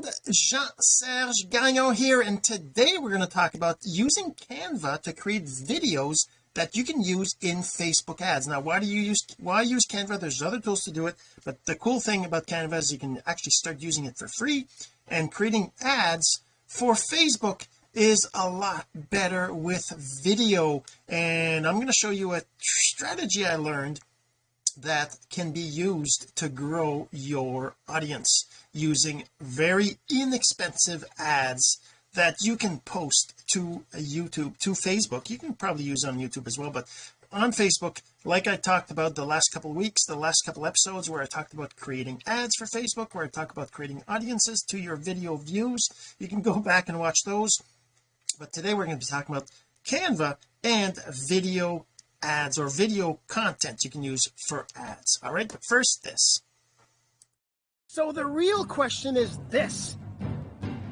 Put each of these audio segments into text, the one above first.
friend Jean-Serge Gagnon here and today we're going to talk about using Canva to create videos that you can use in Facebook ads. Now why do you use why use Canva? There's other tools to do it but the cool thing about Canva is you can actually start using it for free and creating ads for Facebook is a lot better with video. And I'm going to show you a strategy I learned that can be used to grow your audience using very inexpensive ads that you can post to YouTube to Facebook. You can probably use on YouTube as well but on Facebook like I talked about the last couple weeks the last couple episodes where I talked about creating ads for Facebook where I talk about creating audiences to your video views you can go back and watch those. But today we're going to be talking about Canva and video ads or video content you can use for ads. All right but first this. So the real question is this.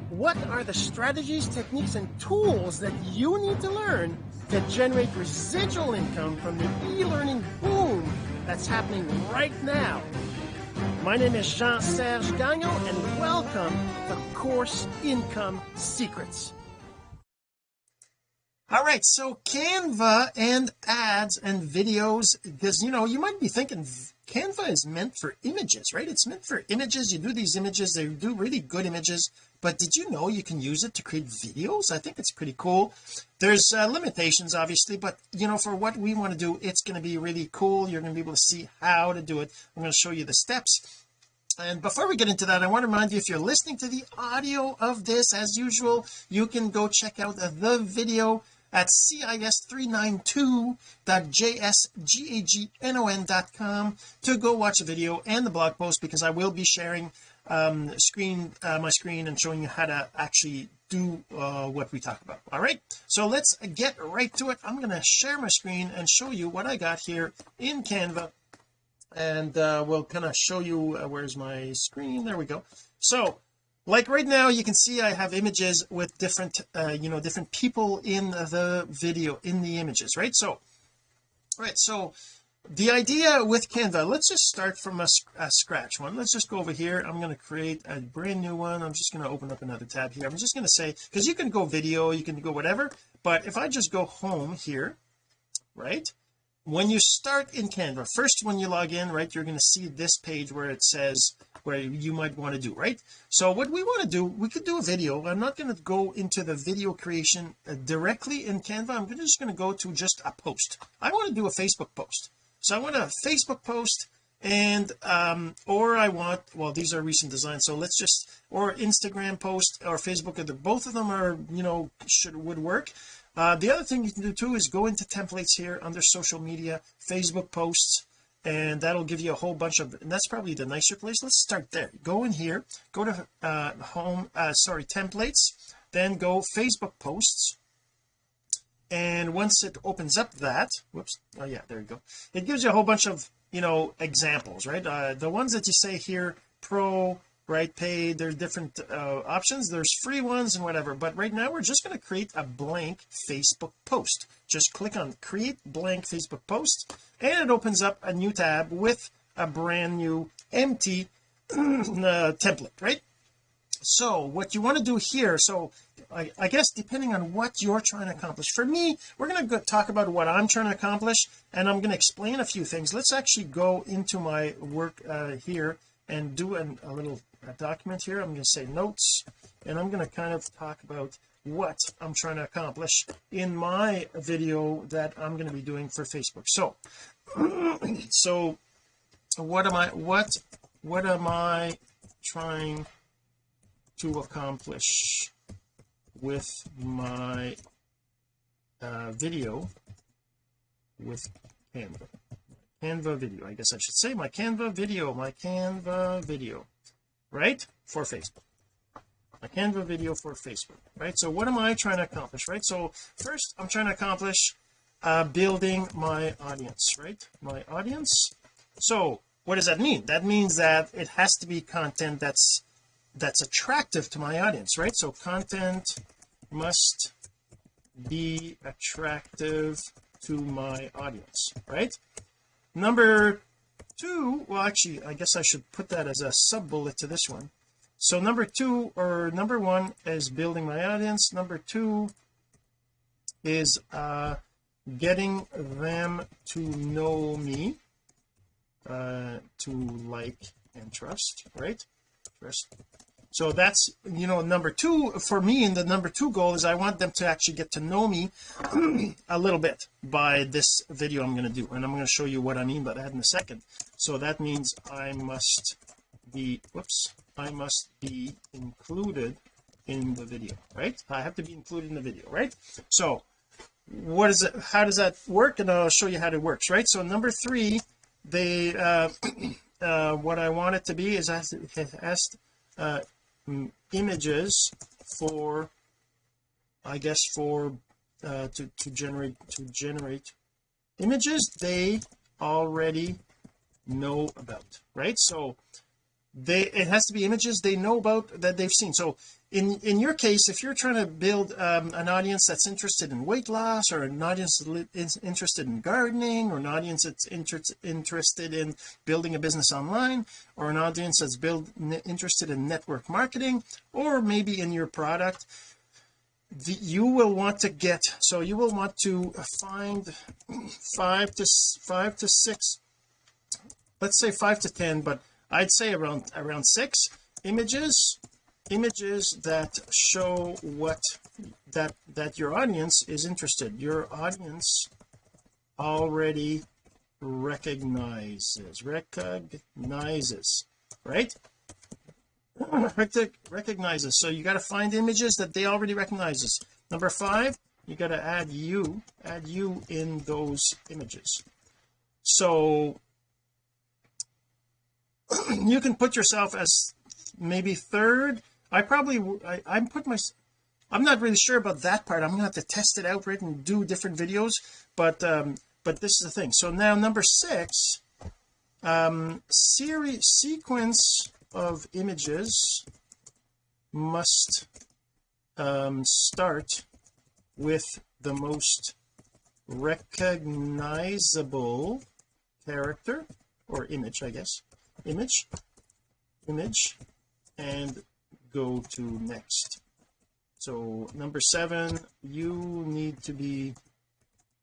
What are the strategies techniques and tools that you need to learn to generate residual income from the e-learning boom that's happening right now? My name is Jean-Serge Gagnon and welcome to Course Income Secrets all right so Canva and ads and videos because you know you might be thinking Canva is meant for images right? It's meant for images. You do these images they do really good images. But did you know you can use it to create videos? I think it's pretty cool. There's uh, limitations obviously but you know for what we want to do it's going to be really cool. You're going to be able to see how to do it. I'm going to show you the steps. And before we get into that I want to remind you if you're listening to the audio of this as usual you can go check out the video at cis39.2.jsgagnon.com to go watch the video and the blog post because I will be sharing um screen uh, my screen and showing you how to actually do uh, what we talk about. All right? So let's get right to it. I'm going to share my screen and show you what I got here in Canva. And uh, we'll kind of show you uh, where's my screen? There we go. So like right now you can see I have images with different uh, you know different people in the video in the images right? So right so the idea with Canva let's just start from a, a scratch one. Let's just go over here. I'm going to create a brand new one. I'm just going to open up another tab here. I'm just going to say because you can go video you can go whatever but if I just go home here right when you start in Canva first when you log in right you're going to see this page where it says where you might want to do right? So what we want to do we could do a video. I'm not going to go into the video creation uh, directly in Canva. I'm just going to go to just a post. I want to do a Facebook post. So I want a Facebook post and um or I want well these are recent designs so let's just or Instagram post or Facebook either both of them are you know should would work uh, the other thing you can do too is go into templates here under social media Facebook posts and that'll give you a whole bunch of and that's probably the nicer place. Let's start there. Go in here go to uh home uh sorry templates then go Facebook posts and once it opens up that whoops oh yeah there you go. It gives you a whole bunch of you know examples right? Uh the ones that you say here pro right? Paid there's different uh, options. There's free ones and whatever. But right now we're just going to create a blank Facebook post. Just click on create blank Facebook post and it opens up a new tab with a brand new empty uh, template right? So what you want to do here so I, I, guess depending on what you're trying to accomplish. For me we're going to talk about what I'm trying to accomplish and I'm going to explain a few things. Let's actually go into my work uh, here and do an, a little a document here. I'm going to say notes and I'm going to kind of talk about what I'm trying to accomplish in my video that I'm going to be doing for Facebook. So so what am I what what am I trying to accomplish with my uh, video with Canva? Canva video I guess I should say. My Canva video my Canva video right? For Facebook. A Canva video for Facebook right? So what am I trying to accomplish right? So first I'm trying to accomplish uh building my audience right? My audience. So what does that mean? That means that it has to be content that's that's attractive to my audience right? So content must be attractive to my audience right? Number two well actually I guess I should put that as a sub bullet to this one. So number two or number one is building my audience. Number two is uh getting them to know me uh to like and trust right? Trust so that's you know number two for me and the number two goal is I want them to actually get to know me a little bit by this video I'm going to do. And I'm going to show you what I mean by that in a second. So that means I must be whoops I must be included in the video right? I have to be included in the video right? So what is it how does that work? And I'll show you how it works right? So number three they uh, uh what I want it to be is as it has uh images for I guess for uh to to generate to generate images they already know about right? So they it has to be images they know about that they've seen. So in in your case if you're trying to build um, an audience that's interested in weight loss or an audience interested in gardening or an audience that's inter interested in building a business online or an audience that's build interested in network marketing or maybe in your product the, you will want to get so you will want to find five to five to six let's say five to ten but I'd say around around six images images that show what that that your audience is interested. Your audience already recognizes recognizes right? Recognizes. So you got to find images that they already recognizes. Number five you got to add you add you in those images. So you can put yourself as maybe third. I probably I, I'm put my I'm not really sure about that part. I'm gonna have to test it out right and do different videos. But um but this is the thing. So now number six um series sequence of images must um start with the most recognizable character or image I guess image image and go to next. So number seven you need to be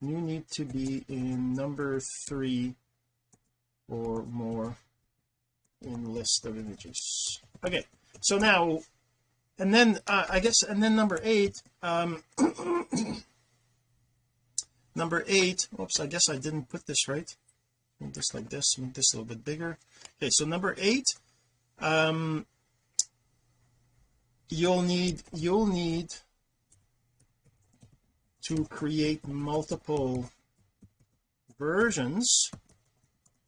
you need to be in number three or more in list of images. Okay so now and then uh, I guess and then number eight um number eight oops I guess I didn't put this right make this like this make this a little bit bigger. Okay so number eight um you'll need you'll need to create multiple versions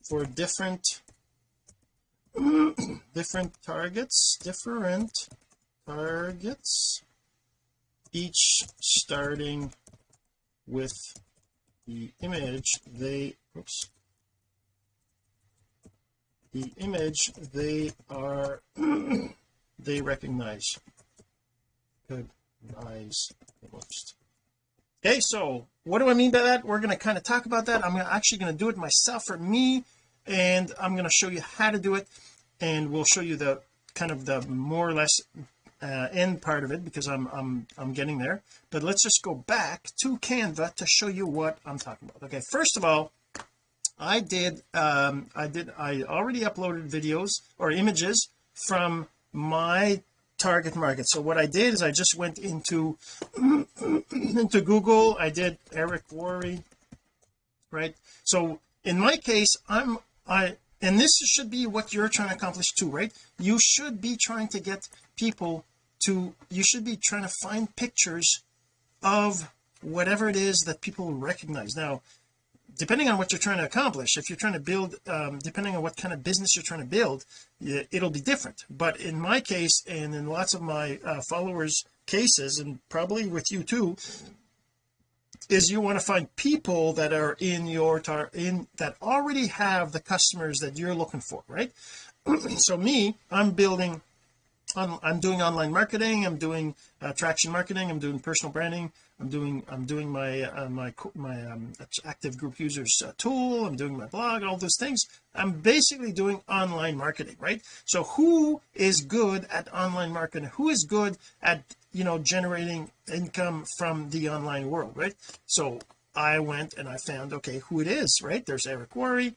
for different different targets different targets each starting with the image they oops the image they are they recognize. Eyes. The most okay so what do I mean by that? We're going to kind of talk about that. I'm actually going to do it myself for me and I'm going to show you how to do it and we'll show you the kind of the more or less uh, end part of it because I'm I'm I'm getting there. But let's just go back to Canva to show you what I'm talking about. Okay first of all I did um I did I already uploaded videos or images from my target market. So what I did is I just went into into Google. I did Eric Worre right? So in my case I'm I and this should be what you're trying to accomplish too right? You should be trying to get people to you should be trying to find pictures of whatever it is that people recognize. Now depending on what you're trying to accomplish if you're trying to build um, depending on what kind of business you're trying to build it'll be different. But in my case and in lots of my uh, followers cases and probably with you too is you want to find people that are in your tar in that already have the customers that you're looking for right? So me I'm building I'm, I'm doing online marketing I'm doing uh, marketing I'm doing personal branding I'm doing I'm doing my uh, my my um, active group users uh, tool. I'm doing my blog all those things. I'm basically doing online marketing right? So who is good at online marketing? Who is good at you know generating income from the online world right? So I went and I found okay who it is right? There's Eric Worre.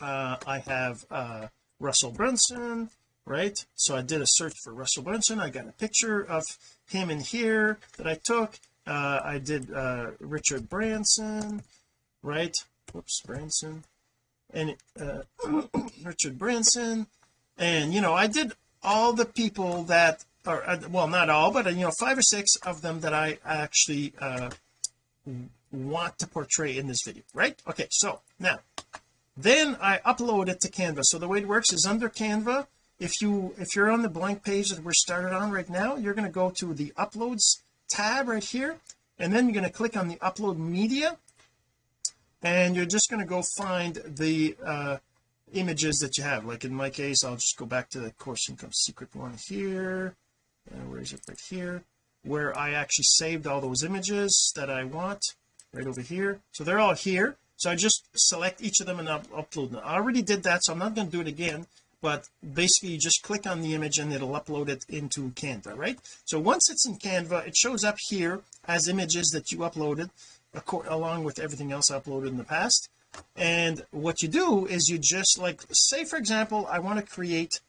Uh, I have uh, Russell Brunson right? So I did a search for Russell Brunson. I got a picture of him in here that I took uh, I did uh, Richard Branson right? Whoops Branson. And uh, Richard Branson. And you know I did all the people that are uh, well not all but uh, you know five or six of them that I actually uh want to portray in this video right? Okay so now then I upload it to Canva. So the way it works is under Canva if you if you're on the blank page that we're started on right now you're going to go to the uploads tab right here and then you're going to click on the upload media and you're just going to go find the uh images that you have. Like in my case I'll just go back to the course income secret one here and where is it? Right here where I actually saved all those images that I want right over here. So they're all here. So I just select each of them and up upload them. I already did that so I'm not going to do it again but basically you just click on the image and it'll upload it into Canva right? So once it's in Canva it shows up here as images that you uploaded along with everything else uploaded in the past. And what you do is you just like say for example I want to create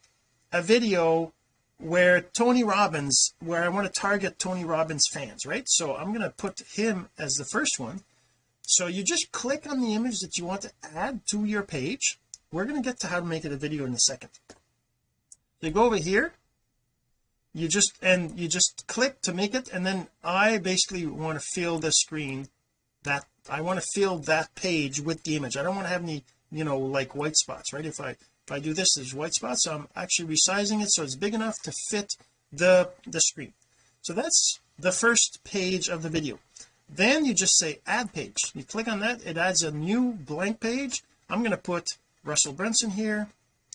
a video where Tony Robbins where I want to target Tony Robbins fans right? So I'm going to put him as the first one. So you just click on the image that you want to add to your page we're going to get to how to make it a video in a second. So you go over here you just and you just click to make it and then I basically want to fill the screen that I want to fill that page with the image. I don't want to have any you know like white spots right? If I if I do this there's white spots so I'm actually resizing it so it's big enough to fit the the screen. So that's the first page of the video. Then you just say add page. You click on that it adds a new blank page. I'm going to put Russell Brunson here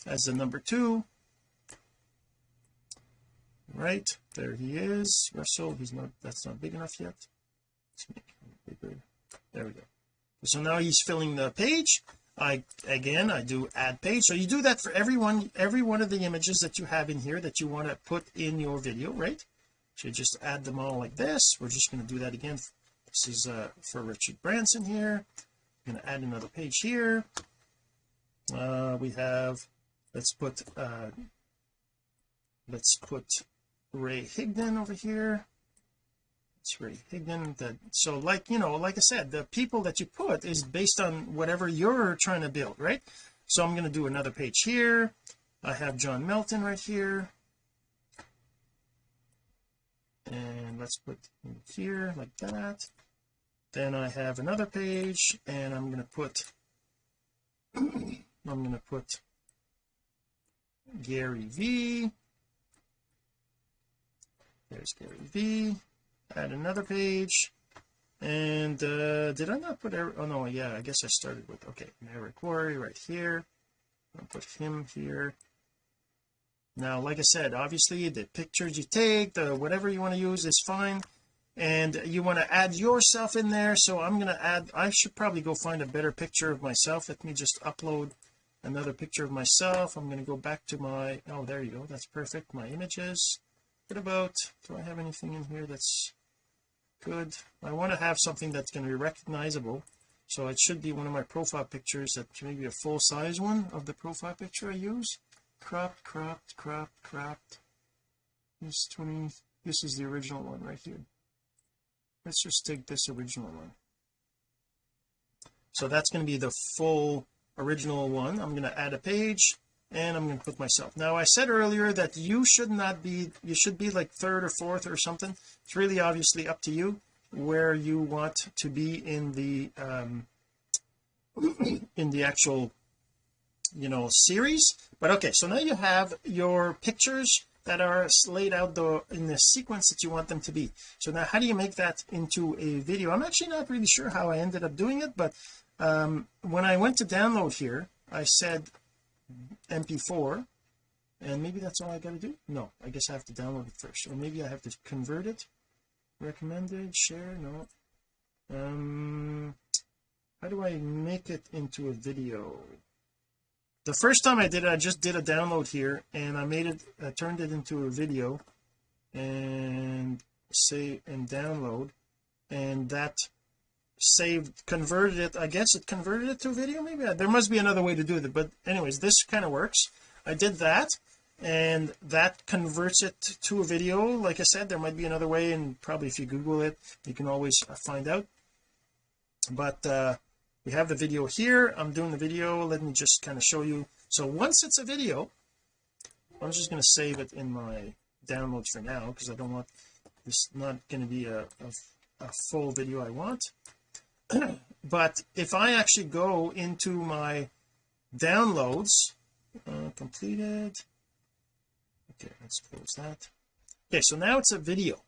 as the number two. Right there he is. Russell he's not that's not big enough yet. Let's make it bigger. There we go. So now he's filling the page. I again I do add page. So you do that for everyone every one of the images that you have in here that you want to put in your video right? So you just add them all like this. We're just going to do that again. This is uh for Richard Branson here. I'm going to add another page here uh we have let's put uh let's put Ray Higdon over here. It's Ray Higdon that so like you know like I said the people that you put is based on whatever you're trying to build right? So I'm going to do another page here. I have John Melton right here. And let's put here like that. Then I have another page and I'm going to put I'm going to put Gary V. There's Gary V. Add another page. And uh did I not put Eric oh no yeah I guess I started with okay Eric Worre right here. I'll put him here. Now like I said obviously the pictures you take the whatever you want to use is fine. And you want to add yourself in there so I'm going to add I should probably go find a better picture of myself. Let me just upload another picture of myself. I'm going to go back to my oh there you go. That's perfect. My images. What about do I have anything in here that's good? I want to have something that's going to be recognizable. So it should be one of my profile pictures that maybe a full size one of the profile picture I use. Cropped cropped cropped cropped. This 20 this is the original one right here. Let's just take this original one. So that's going to be the full original one. I'm going to add a page and I'm going to put myself. Now I said earlier that you should not be you should be like third or fourth or something. It's really obviously up to you where you want to be in the um in the actual you know series. But okay so now you have your pictures that are laid out the in the sequence that you want them to be. So now how do you make that into a video? I'm actually not really sure how I ended up doing it but um when I went to download here I said mp4 and maybe that's all I got to do? No I guess I have to download it first. Or maybe I have to convert it? Recommended share no. Um how do I make it into a video? The first time I did it I just did a download here and I made it I turned it into a video and say and download and that saved converted it I guess it converted it to video maybe? There must be another way to do it but anyways this kind of works. I did that and that converts it to a video. Like I said there might be another way and probably if you google it you can always find out. But uh we have the video here. I'm doing the video. Let me just kind of show you. So once it's a video I'm just going to save it in my downloads for now because I don't want this not going to be a, a, a full video I want but if I actually go into my downloads uh, completed. Okay let's close that. Okay so now it's a video.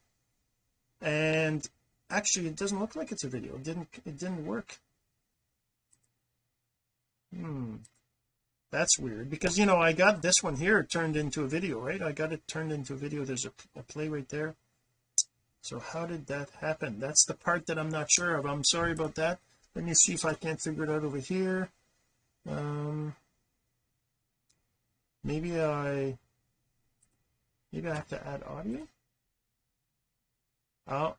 And actually it doesn't look like it's a video. It didn't it didn't work. Hmm. That's weird because you know I got this one here turned into a video right? I got it turned into a video. There's a, a play right there so how did that happen? That's the part that I'm not sure of. I'm sorry about that. Let me see if I can't figure it out over here. Um maybe I maybe I have to add audio? Oh.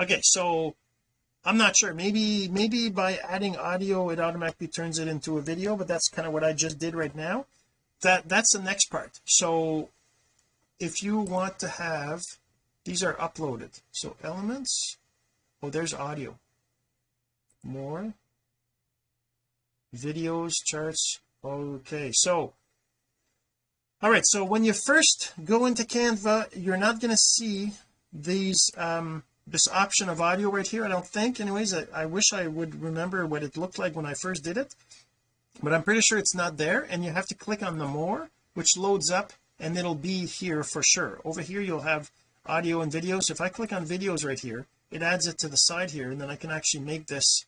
Okay so I'm not sure. Maybe maybe by adding audio it automatically turns it into a video but that's kind of what I just did right now. That that's the next part. So if you want to have these are uploaded. So elements oh there's audio. More. Videos charts okay so all right so when you first go into Canva you're not going to see these um this option of audio right here I don't think. Anyways I, I wish I would remember what it looked like when I first did it. But I'm pretty sure it's not there and you have to click on the more which loads up and it'll be here for sure. Over here you'll have audio and video. So if I click on videos right here it adds it to the side here and then I can actually make this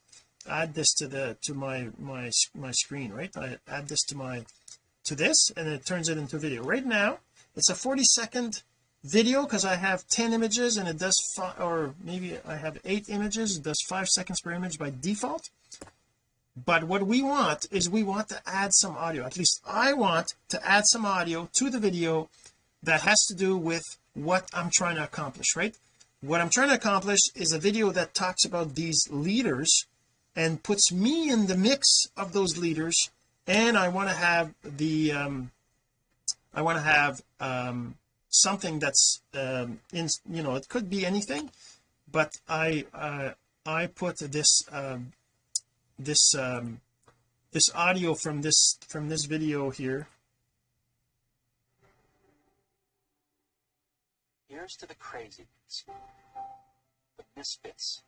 add this to the to my my my screen right? I add this to my to this and it turns it into video. Right now it's a 40 second video because I have 10 images and it does five or maybe I have eight images it does five seconds per image by default but what we want is we want to add some audio. At least I want to add some audio to the video that has to do with what I'm trying to accomplish right? What I'm trying to accomplish is a video that talks about these leaders and puts me in the mix of those leaders and I want to have the um I want to have um something that's um in you know it could be anything but I uh I put this um this um this audio from this from this video here. Here's to the crazy the misfits.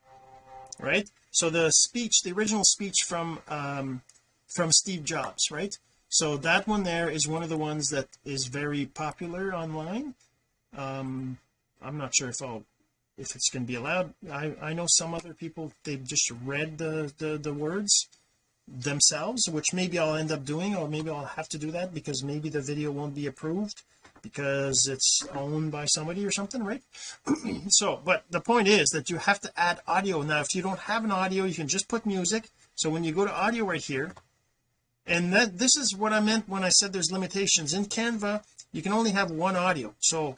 Right? So the speech the original speech from um from Steve Jobs right? So that one there is one of the ones that is very popular online. Um I'm not sure if I'll if it's going to be allowed. I I know some other people they've just read the the, the words themselves which maybe I'll end up doing or maybe I'll have to do that because maybe the video won't be approved because it's owned by somebody or something right? So but the point is that you have to add audio. Now if you don't have an audio you can just put music. So when you go to audio right here and that this is what I meant when I said there's limitations. In Canva you can only have one audio. So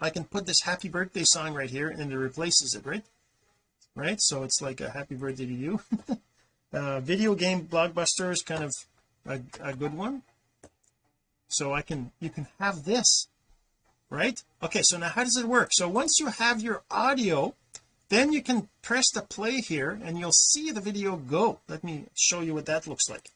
I can put this happy birthday song right here and it replaces it right? Right? So it's like a happy birthday to you. Uh video game blockbuster is kind of a, a good one. So I can you can have this right? Okay so now how does it work? So once you have your audio then you can press the play here and you'll see the video go. Let me show you what that looks like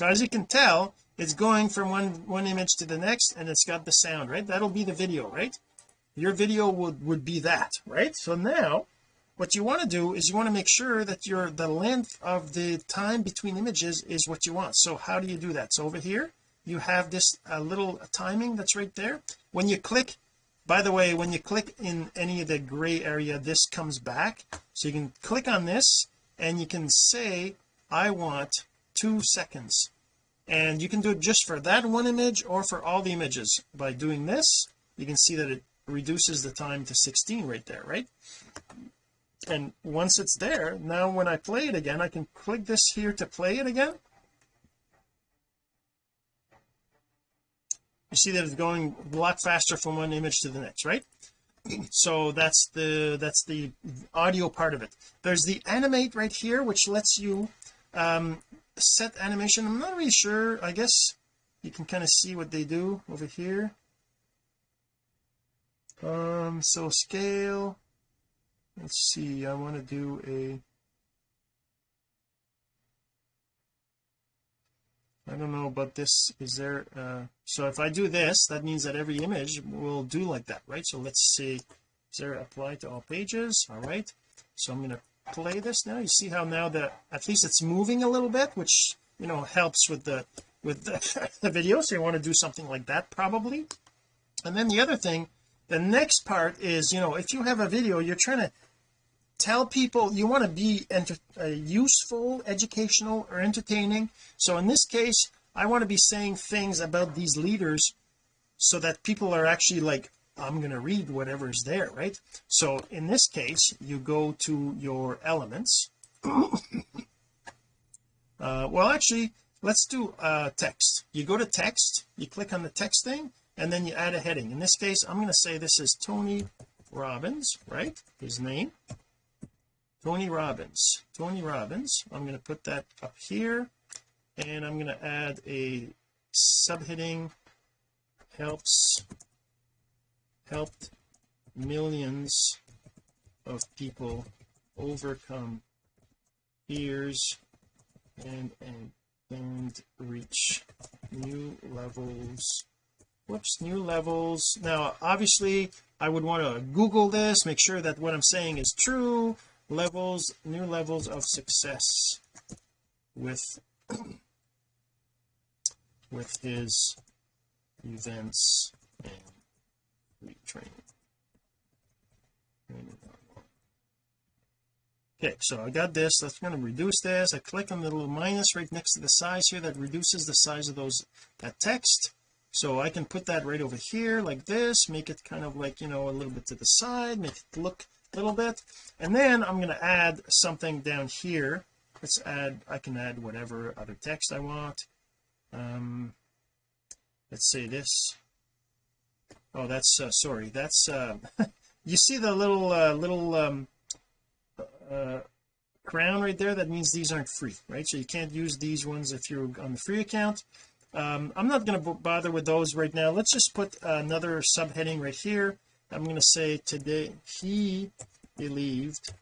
so as you can tell it's going from one one image to the next and it's got the sound right? That'll be the video right? Your video would would be that right? So now what you want to do is you want to make sure that your the length of the time between images is what you want. So how do you do that? So over here you have this uh, little timing that's right there. When you click by the way when you click in any of the gray area this comes back. So you can click on this and you can say I want two seconds. And you can do it just for that one image or for all the images. By doing this you can see that it reduces the time to 16 right there right? And once it's there now when I play it again I can click this here to play it again. You see that it's going a lot faster from one image to the next right? So that's the that's the audio part of it. There's the animate right here which lets you um set animation. I'm not really sure. I guess you can kind of see what they do over here. Um so scale. Let's see. I want to do a I don't know about this is there uh so if I do this that means that every image will do like that right? So let's see. Is there apply to all pages? All right. So I'm going to play this now? You see how now that at least it's moving a little bit which you know helps with the with the, the video. So you want to do something like that probably. And then the other thing the next part is you know if you have a video you're trying to tell people you want to be enter, uh, useful educational or entertaining. So in this case I want to be saying things about these leaders so that people are actually like I'm going to read whatever's there right? So in this case you go to your elements. Uh, well actually let's do uh text. You go to text you click on the text thing and then you add a heading. In this case I'm going to say this is Tony Robbins right? His name. Tony Robbins. Tony Robbins. I'm going to put that up here and I'm going to add a subheading helps helped millions of people overcome fears and and and reach new levels. Whoops new levels. Now obviously I would want to google this make sure that what I'm saying is true. Levels new levels of success with with his events and retraining okay so I got this. That's going to reduce this. I click on the little minus right next to the size here that reduces the size of those that text. So I can put that right over here like this make it kind of like you know a little bit to the side make it look a little bit. And then I'm going to add something down here. Let's add I can add whatever other text I want. Um let's say this oh that's uh, sorry that's uh you see the little uh, little um uh crown right there? That means these aren't free right? So you can't use these ones if you're on the free account. Um I'm not going to bother with those right now. Let's just put another subheading right here. I'm going to say today he believed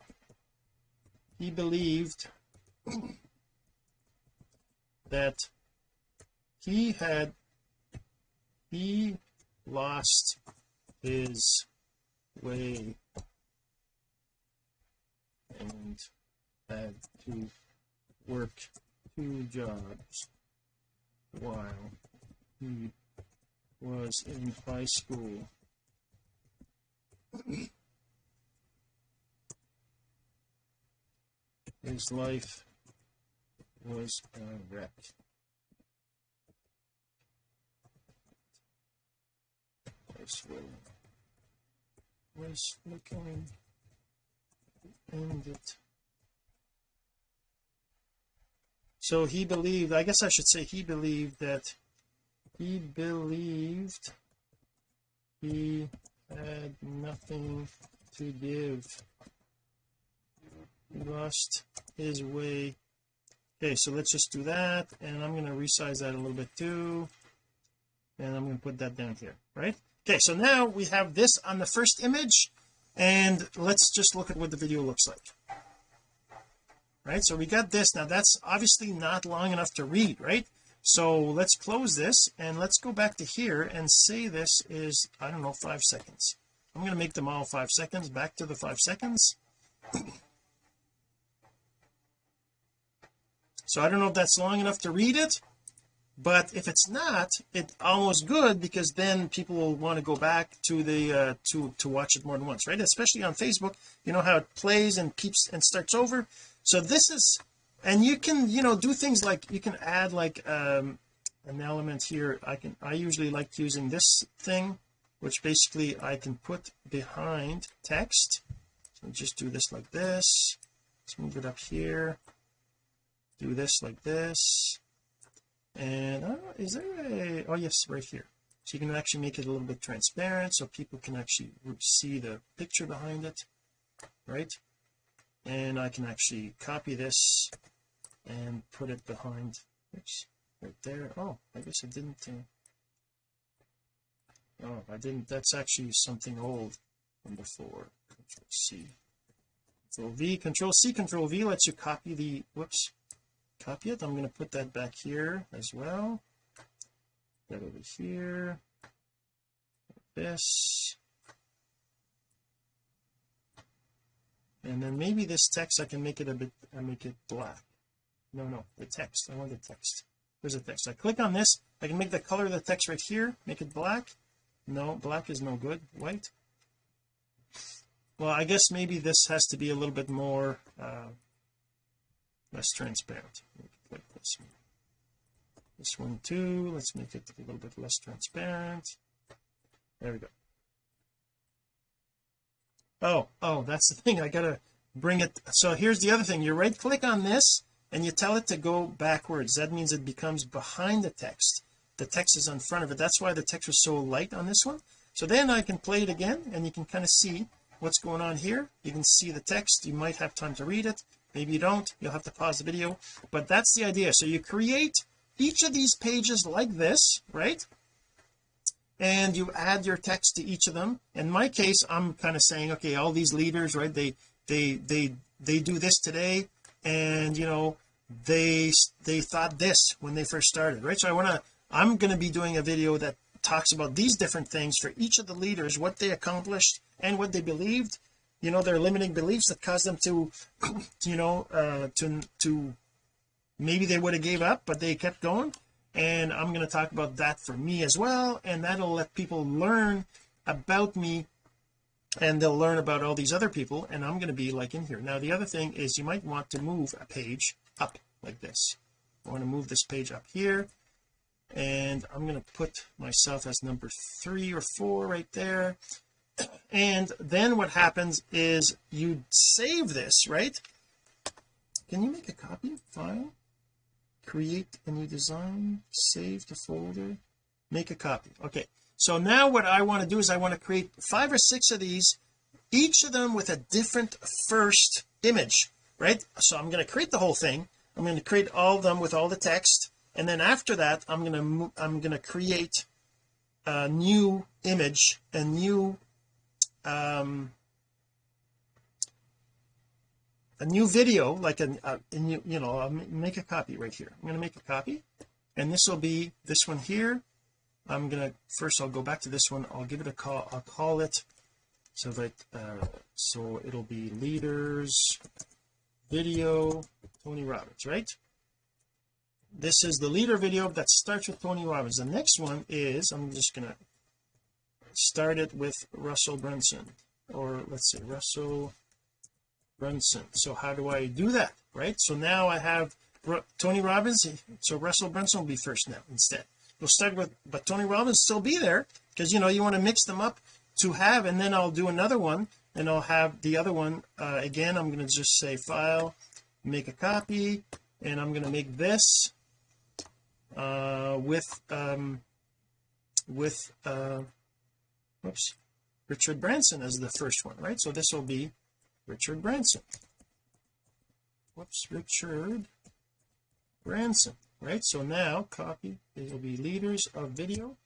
he believed that he had he lost his way and had to work two jobs while he was in high school. His life was a wreck was was looking it so he believed I guess I should say he believed that he believed he had nothing to give. He lost his way. Okay so let's just do that and I'm going to resize that a little bit too and I'm going to put that down here right okay so now we have this on the first image and let's just look at what the video looks like. Right so we got this. Now that's obviously not long enough to read right? So let's close this and let's go back to here and say this is I don't know five seconds. I'm going to make them all five seconds back to the five seconds. So I don't know if that's long enough to read it but if it's not it's almost good because then people will want to go back to the uh to to watch it more than once right? Especially on Facebook you know how it plays and keeps and starts over. So this is and you can you know do things like you can add like um an element here. I can I usually like using this thing which basically I can put behind text. So just do this like this. Let's move it up here. Do this like this and uh, is there a oh yes right here. So you can actually make it a little bit transparent so people can actually see the picture behind it right? And I can actually copy this and put it behind oops right there. Oh I guess I didn't uh, oh I didn't that's actually something old from before. Control C. Control V. Control C control V lets you copy the whoops copy it. I'm going to put that back here as well. That over here. This. And then maybe this text I can make it a bit I make it black. No no the text. I want the text. There's a text. I click on this. I can make the color of the text right here. Make it black. No black is no good. White. Well I guess maybe this has to be a little bit more uh, less transparent. Like this one. This one too. Let's make it a little bit less transparent. There we go. Oh oh that's the thing. I gotta bring it. So here's the other thing. You right click on this and you tell it to go backwards. That means it becomes behind the text. The text is in front of it. That's why the text was so light on this one. So then I can play it again and you can kind of see what's going on here. You can see the text. You might have time to read it maybe you don't you'll have to pause the video. But that's the idea. So you create each of these pages like this right? And you add your text to each of them. In my case I'm kind of saying okay all these leaders right they they they they do this today. And you know they they thought this when they first started right? So I want to I'm going to be doing a video that talks about these different things for each of the leaders what they accomplished and what they believed you know their limiting beliefs that caused them to you know uh to to maybe they would have gave up but they kept going. And I'm going to talk about that for me as well and that'll let people learn about me and they'll learn about all these other people and I'm going to be like in here. Now the other thing is you might want to move a page up like this. I want to move this page up here and I'm going to put myself as number three or four right there and then what happens is you save this right? Can you make a copy file? Create a new design save to folder. Make a copy. Okay. So now what I want to do is I want to create five or six of these each of them with a different first image right? So I'm going to create the whole thing. I'm going to create all of them with all the text. And then after that I'm going to I'm going to create a new image a new um a new video like a, a new, you know I'll make a copy right here. I'm going to make a copy and this will be this one here. I'm gonna first I'll go back to this one. I'll give it a call I'll call it so that uh so it'll be leaders video Tony Robbins right? This is the leader video that starts with Tony Robbins. The next one is I'm just gonna start it with Russell Brunson or let's say Russell Brunson. So how do I do that right? So now I have Tony Robbins so Russell Brunson will be first now instead. We'll start with but Tony Robbins still be there because you know you want to mix them up to have and then I'll do another one and I'll have the other one uh, again I'm going to just say file make a copy and I'm going to make this uh with um with uh whoops. Richard Branson as the first one right? So this will be Richard Branson. Whoops Richard Branson right? So now copy it will be leaders of video.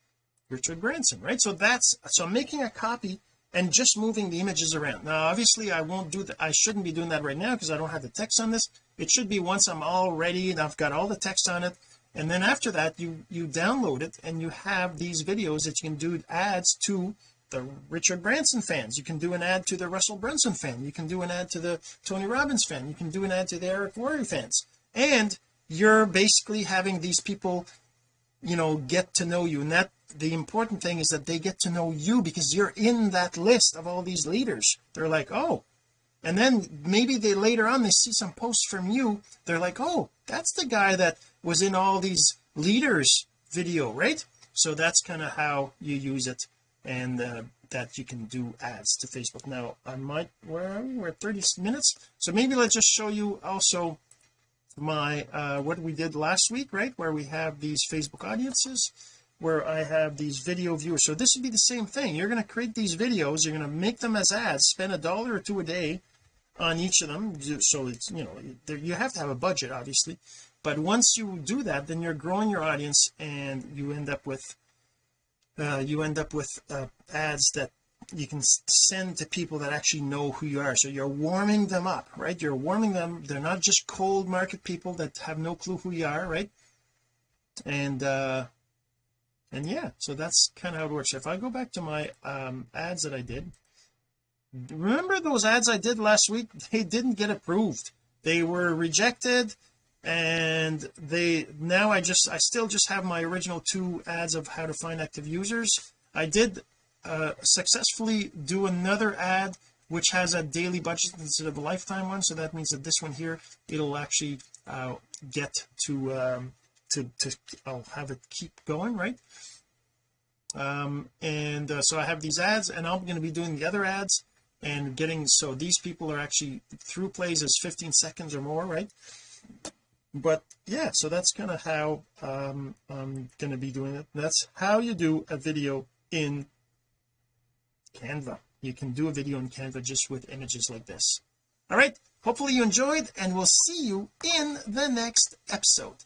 Richard Branson right? So that's so I'm making a copy and just moving the images around. Now obviously I won't do that I shouldn't be doing that right now because I don't have the text on this. It should be once I'm all ready and I've got all the text on it. And then after that you you download it and you have these videos that you can do ads to the Richard Branson fans. You can do an ad to the Russell Brunson fan. You can do an ad to the Tony Robbins fan. You can do an ad to the Eric Worre fans. And you're basically having these people you know get to know you. And that the important thing is that they get to know you because you're in that list of all these leaders. They're like oh. And then maybe they later on they see some posts from you. They're like oh that's the guy that was in all these leaders video right? So that's kind of how you use it and uh, that you can do ads to Facebook. Now I might where are we? we're at 30 minutes. So maybe let's just show you also my uh what we did last week right? Where we have these Facebook audiences where I have these video viewers. So this would be the same thing. You're going to create these videos. You're going to make them as ads spend a dollar or two a day on each of them. So it's you know you have to have a budget obviously. But once you do that then you're growing your audience and you end up with uh, you end up with uh, ads that you can send to people that actually know who you are. So you're warming them up right? You're warming them. They're not just cold market people that have no clue who you are right? And uh and yeah so that's kind of how it works. If I go back to my um ads that I did remember those ads I did last week? They didn't get approved. They were rejected and they now I just I still just have my original two ads of how to find active users. I did uh, successfully do another ad which has a daily budget instead of a lifetime one. So that means that this one here it'll actually uh, get to um to to I'll have it keep going right? Um and uh, so I have these ads and I'm going to be doing the other ads and getting so these people are actually through plays as 15 seconds or more right but yeah so that's kind of how um I'm going to be doing it. That's how you do a video in Canva. You can do a video in Canva just with images like this. All right hopefully you enjoyed and we'll see you in the next episode.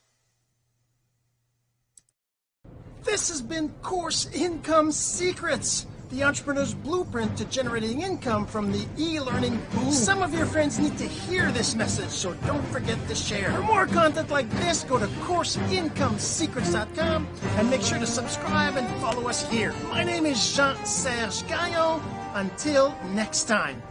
This has been course income secrets the entrepreneur's blueprint to generating income from the e-learning boom some of your friends need to hear this message so don't forget to share. For more content like this go to courseincomesecrets.com and make sure to subscribe and follow us here. My name is Jean-Serge Gagnon. Until next time